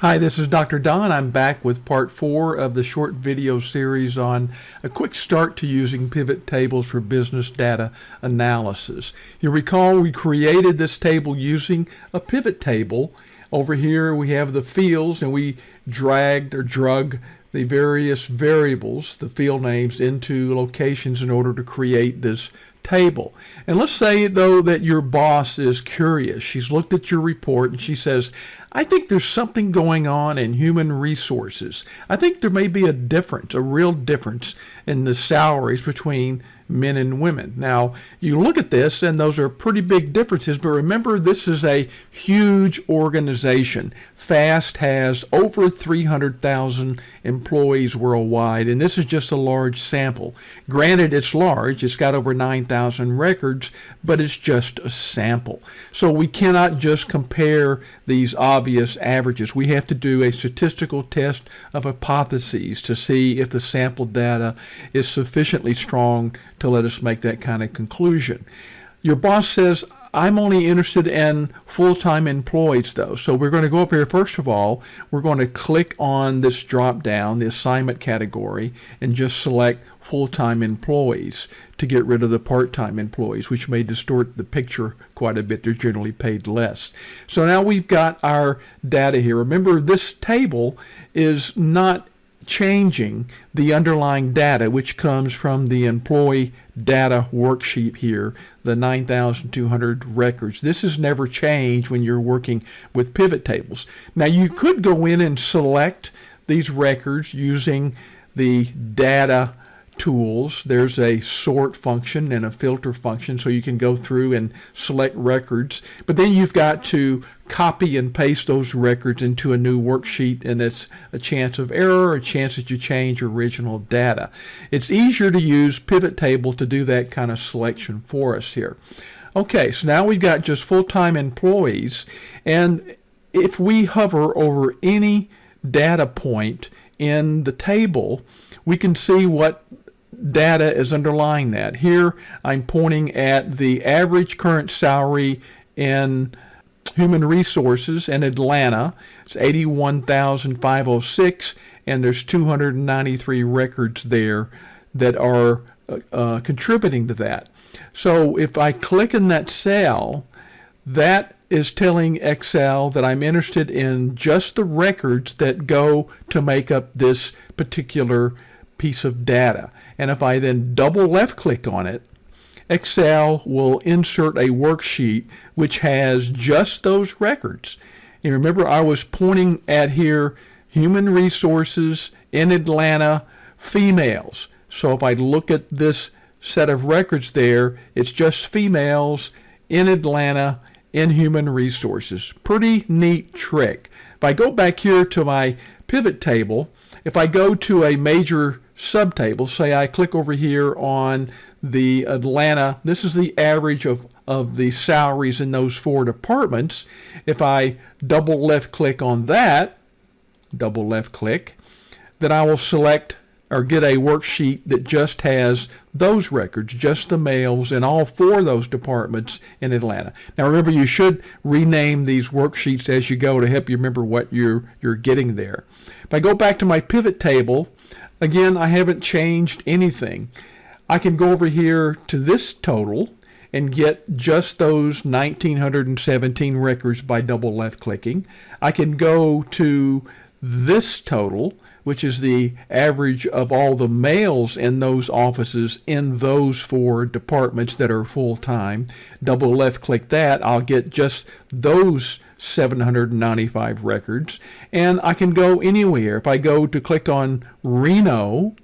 Hi, this is Dr. Don. I'm back with part four of the short video series on a quick start to using pivot tables for business data analysis. You recall we created this table using a pivot table. Over here we have the fields and we dragged or drug the various variables, the field names, into locations in order to create this table. And let's say, though, that your boss is curious. She's looked at your report and she says, I think there's something going on in human resources. I think there may be a difference, a real difference in the salaries between men and women. Now, you look at this and those are pretty big differences, but remember this is a huge organization. FAST has over 300,000 employees worldwide, and this is just a large sample. Granted, it's large, it's got over 9,000 records, but it's just a sample. So we cannot just compare these obvious averages. We have to do a statistical test of hypotheses to see if the sample data is sufficiently strong to let us make that kind of conclusion. Your boss says, I'm only interested in full-time employees though. So we're going to go up here first of all, we're going to click on this drop down, the assignment category, and just select full-time employees to get rid of the part-time employees, which may distort the picture quite a bit. They're generally paid less. So now we've got our data here. Remember, this table is not changing the underlying data, which comes from the employee data worksheet here, the 9,200 records. This has never changed when you're working with pivot tables. Now you could go in and select these records using the data tools. There's a sort function and a filter function so you can go through and select records. But then you've got to copy and paste those records into a new worksheet and it's a chance of error, a chance that you change original data. It's easier to use pivot table to do that kind of selection for us here. Okay, so now we've got just full-time employees and if we hover over any data point in the table, we can see what data is underlying that. Here I'm pointing at the average current salary in human resources in Atlanta. It's 81,506 and there's 293 records there that are uh, uh, contributing to that. So if I click in that cell, that is telling Excel that I'm interested in just the records that go to make up this particular piece of data. And if I then double left click on it, Excel will insert a worksheet which has just those records. And remember I was pointing at here human resources in Atlanta females. So if I look at this set of records there, it's just females in Atlanta in human resources. Pretty neat trick. If I go back here to my pivot table, if I go to a major subtable, say I click over here on the Atlanta, this is the average of, of the salaries in those four departments. If I double left click on that, double left click, then I will select or get a worksheet that just has those records, just the males in all four of those departments in Atlanta. Now remember, you should rename these worksheets as you go to help you remember what you're, you're getting there. If I go back to my pivot table, again, I haven't changed anything. I can go over here to this total and get just those 1917 records by double left clicking. I can go to this total which is the average of all the males in those offices in those four departments that are full-time. Double left click that, I'll get just those 795 records. And I can go anywhere. If I go to click on Reno,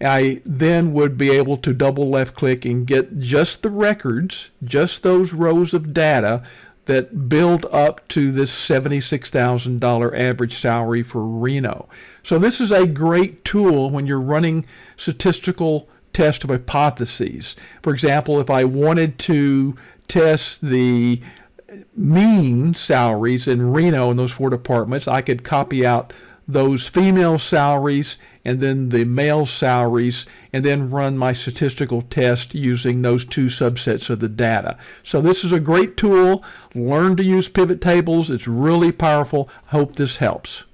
I then would be able to double left click and get just the records, just those rows of data that build up to this $76,000 average salary for Reno. So this is a great tool when you're running statistical test of hypotheses. For example, if I wanted to test the mean salaries in Reno in those four departments, I could copy out those female salaries and then the male salaries and then run my statistical test using those two subsets of the data. So this is a great tool. Learn to use pivot tables. It's really powerful. Hope this helps.